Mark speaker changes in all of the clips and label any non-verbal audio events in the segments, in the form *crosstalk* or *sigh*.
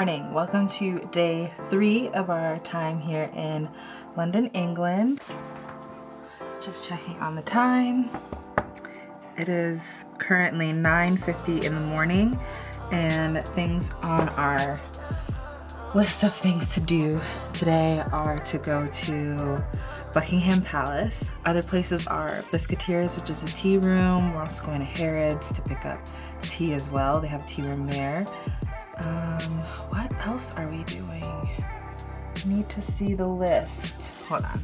Speaker 1: morning welcome to day three of our time here in London England just checking on the time it is currently 9:50 in the morning and things on our list of things to do today are to go to Buckingham Palace. Other places are Biscuiteers, which is a tea room. We're also going to Harrods to pick up tea as well. They have a tea room there. Um, what else are we doing? need to see the list. Hold on.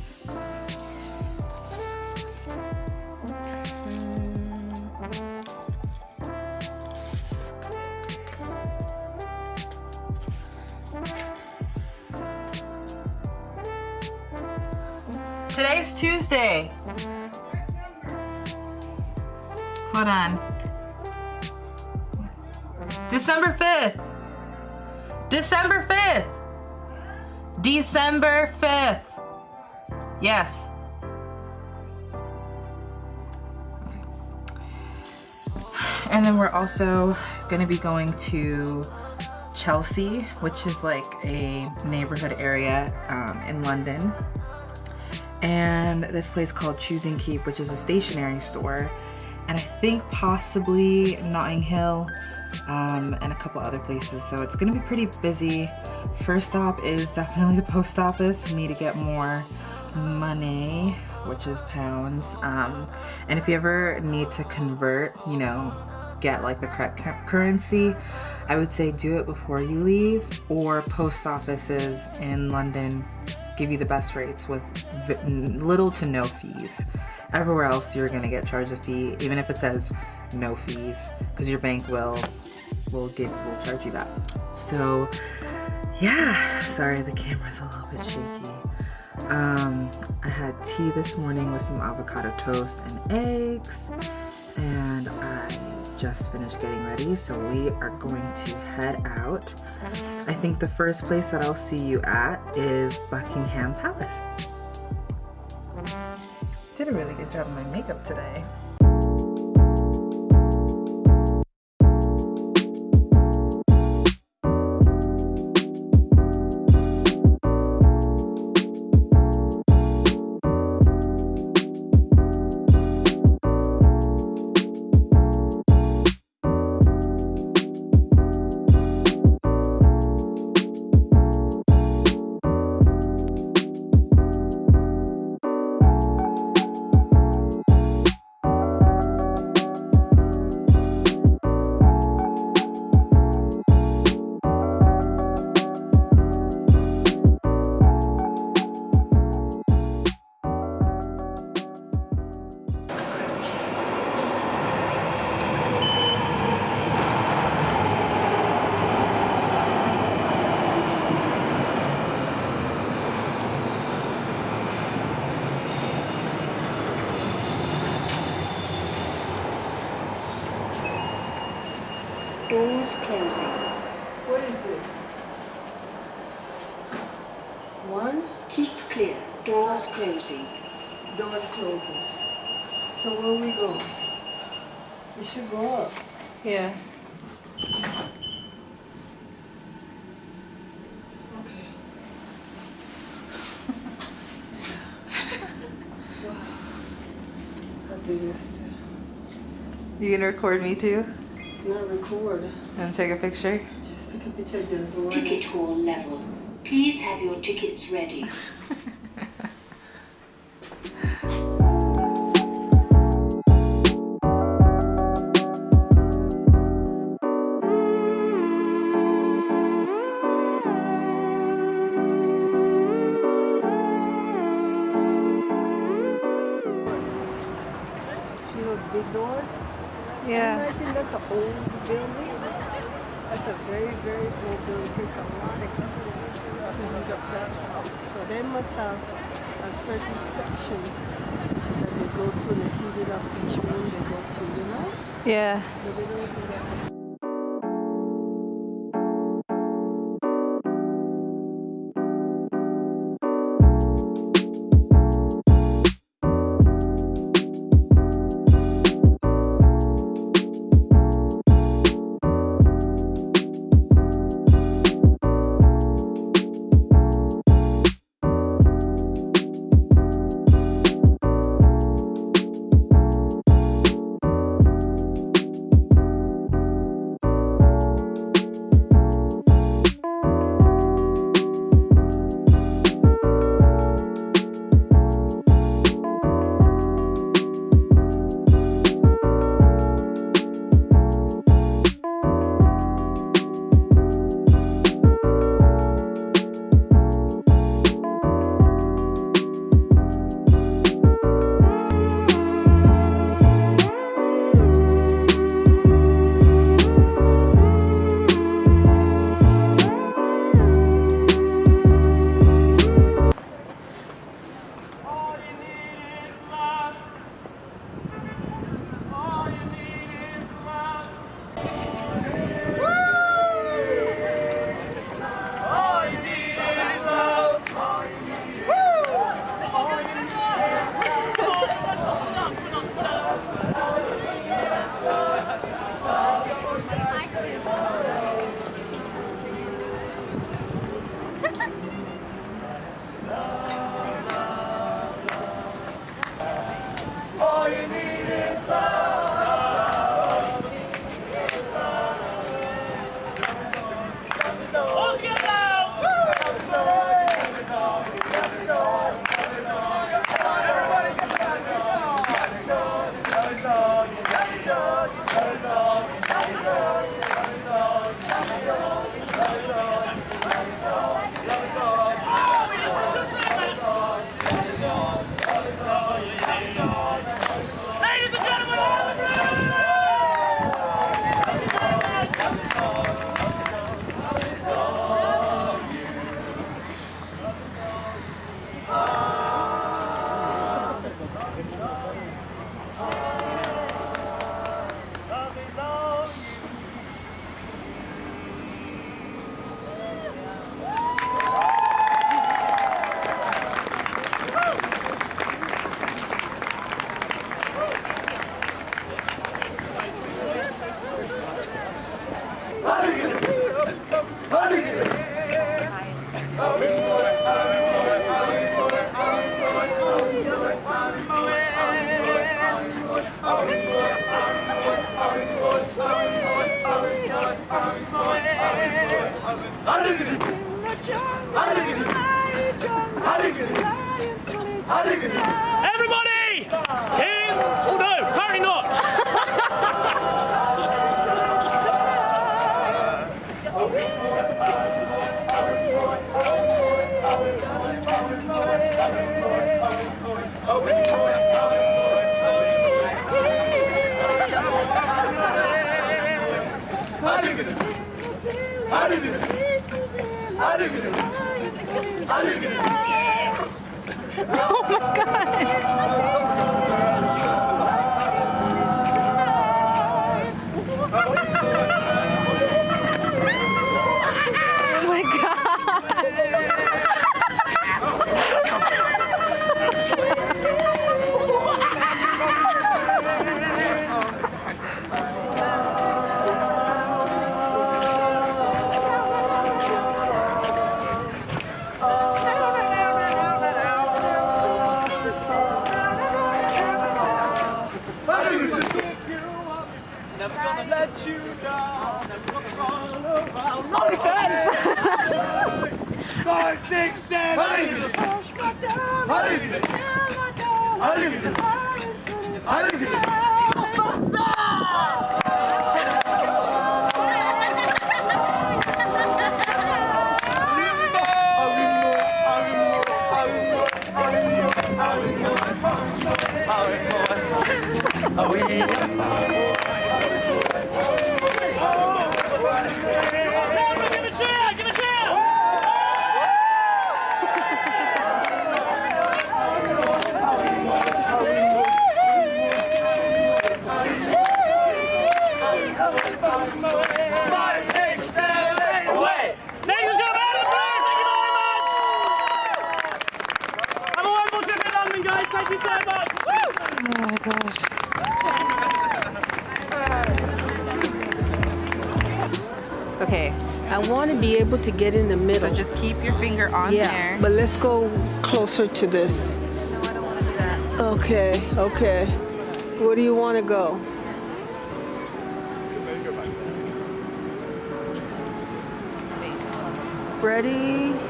Speaker 1: Today's Tuesday. Hold on. December 5th. December 5th. December 5th. Yes. And then we're also going to be going to Chelsea, which is like a neighborhood area um, in London. And this place called Choosing Keep, which is a stationery store. And I think possibly Notting Hill um, and a couple other places. So it's gonna be pretty busy. First stop is definitely the post office. need to get more money, which is pounds. Um, and if you ever need to convert, you know, get like the correct currency, I would say do it before you leave or post offices in London give you the best rates with little to no fees. Everywhere else you're gonna get charged a fee, even if it says no fees, because your bank will will give will charge you that. So yeah, sorry the camera's a little bit shaky. Um, I had tea this morning with some avocado toast and eggs, and I just finished getting ready, so we are going to head out. I think the first place that I'll see you at is Buckingham Palace. Did a really good job of my makeup today.
Speaker 2: Closing.
Speaker 1: So where we go? We should go up. Yeah. Okay. *laughs* I'll do this too. You gonna record me too?
Speaker 3: Not record.
Speaker 1: And take a picture?
Speaker 3: Just take a picture just
Speaker 2: Ticket hall level. Please have your tickets ready. *laughs*
Speaker 1: Yeah.
Speaker 3: Imagine that's an old building. That's a very, very old building. It takes a lot of people to dig up that house. So they must have a certain section that they go to and they heat it up each room they go to, you know?
Speaker 1: Yeah.
Speaker 3: Woo! They don't do that.
Speaker 4: Everybody! In... Oh no, apparently not.
Speaker 1: Oh
Speaker 4: Give a cheer! Give a cheer! Five, six, seven, eight, away! Ladies and gentlemen, out of the crowd, thank you very much! Have a wonderful trip in London, guys. Thank you so much.
Speaker 1: Oh my gosh. Okay,
Speaker 3: I want to be able to get in the middle.
Speaker 1: so just keep your finger on
Speaker 3: yeah,
Speaker 1: there.
Speaker 3: but let's go closer to this.
Speaker 1: no, I don't want to do that.
Speaker 3: Okay, okay. Where do you want to go? Ready?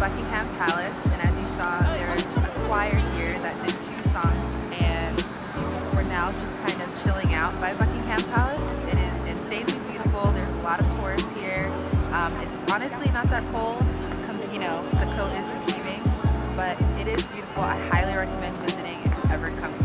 Speaker 1: Buckingham Palace, and as you saw, there's a choir here that did two songs, and we're now just kind of chilling out by Buckingham Palace. It is insanely beautiful. There's a lot of tourists here. Um, it's honestly not that cold. You know, the coat is deceiving, but it is beautiful. I highly recommend visiting if you ever come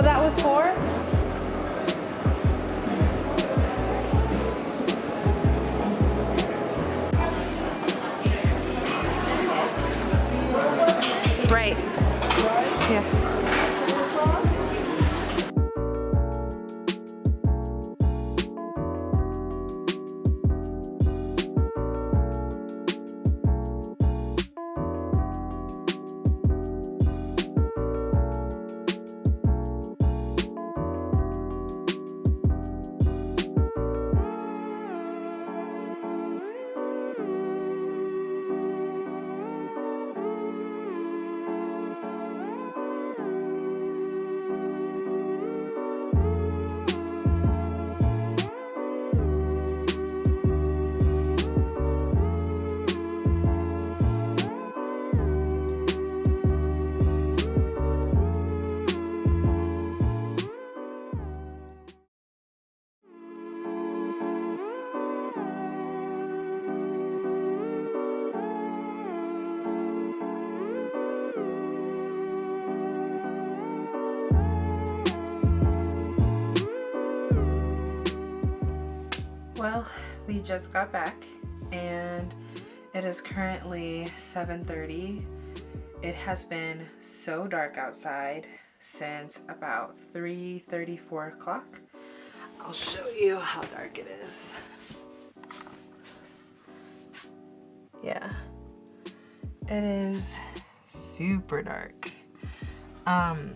Speaker 1: Oh, that was four? Just got back and it is currently 7.30. It has been so dark outside since about 3.30, 4 o'clock. I'll show you how dark it is. Yeah, it is super dark. Um,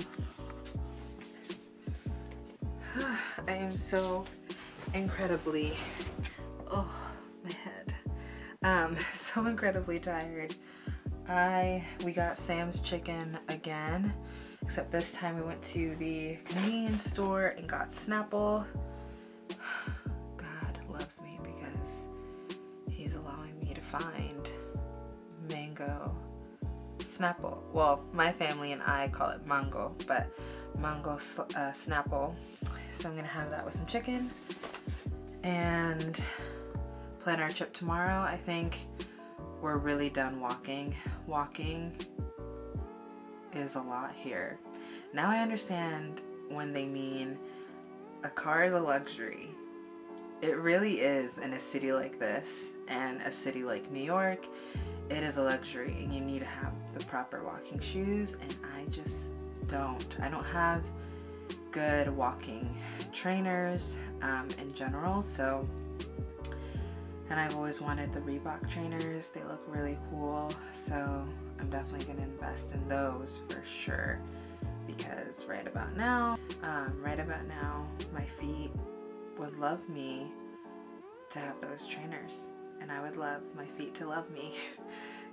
Speaker 1: *sighs* I am so incredibly, oh, my head. Um, *laughs* so incredibly tired. I, we got Sam's chicken again, except this time we went to the convenience store and got Snapple. *sighs* God loves me because he's allowing me to find mango Snapple. Well, my family and I call it mango, but mango uh, Snapple. So I'm gonna have that with some chicken and plan our trip tomorrow. I think we're really done walking. Walking is a lot here. Now I understand when they mean a car is a luxury. It really is in a city like this and a city like New York. It is a luxury and you need to have the proper walking shoes and I just don't. I don't have good walking trainers um, in general so and I've always wanted the Reebok trainers. They look really cool. So I'm definitely gonna invest in those for sure. Because right about now um, right about now my feet would love me to have those trainers. And I would love my feet to love me. *laughs*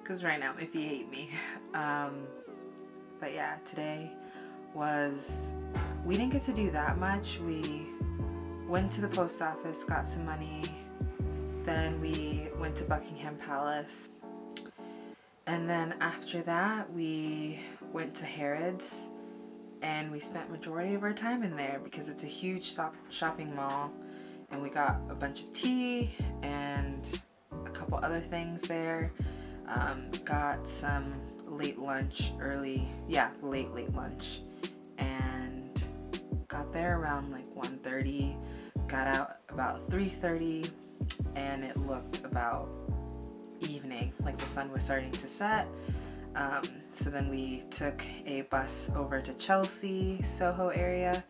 Speaker 1: Because right now my feet hate me. *laughs* Um, but yeah today was we didn't get to do that much. We went to the post office got some money then we went to Buckingham Palace. And then after that we went to Harrods. And we spent majority of our time in there because it's a huge shopping mall. And we got a bunch of tea and a couple other things there. Um, got some late lunch early yeah late late lunch. And got there around like 1:30. Got out about 3:30, and it looked about evening like the sun was starting to set. Um, so then we took a bus over to Chelsea Soho area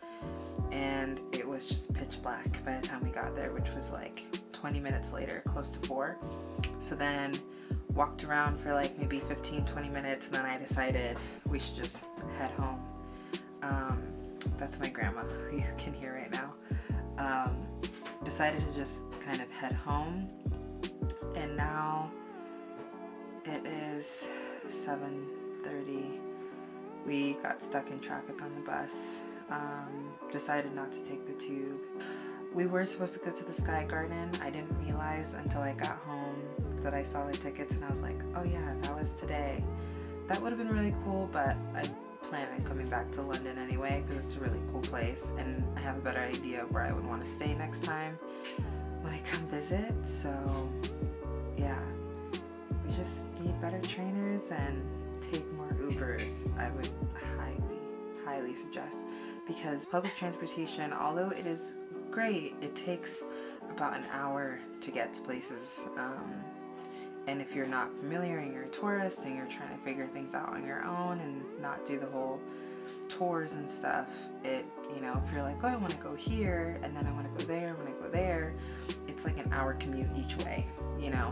Speaker 1: and it was just pitch black by the time we got there which was like 20 minutes later close to 4 so then walked around for like maybe 15 20 minutes and then I decided we should just head home. Um, that's my grandma. Who *laughs* you can hear right now um, decided to just kind of head home. And now it is 7:30 we got stuck in traffic on the bus um, decided not to take the tube. We were supposed to go to the Sky Garden. I didn't realize until I got home that I saw the tickets and I was like oh yeah that was today. That would have been really cool but I plan on coming back to London anyway because it's a really cool place and I have a better idea of where I would want to stay next time when I come visit so yeah. We just need better trainers and take more Ubers I would highly highly suggest because public transportation although it is great it takes about an hour to get to places um, and if you're not familiar and you're a tourist and you're trying to figure things out on your own and not do the whole tours and stuff, it, you know, if you're like, oh, I want to go here and then I want to go there, I want to go there, it's like an hour commute each way, you know,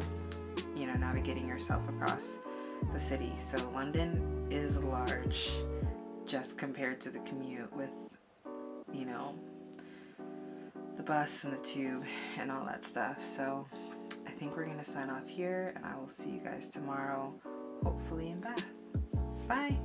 Speaker 1: you know, navigating yourself across the city. So London is large just compared to the commute with, you know, the bus and the tube and all that stuff. So I think we're gonna sign off here and I will see you guys tomorrow, hopefully in Bath. Bye.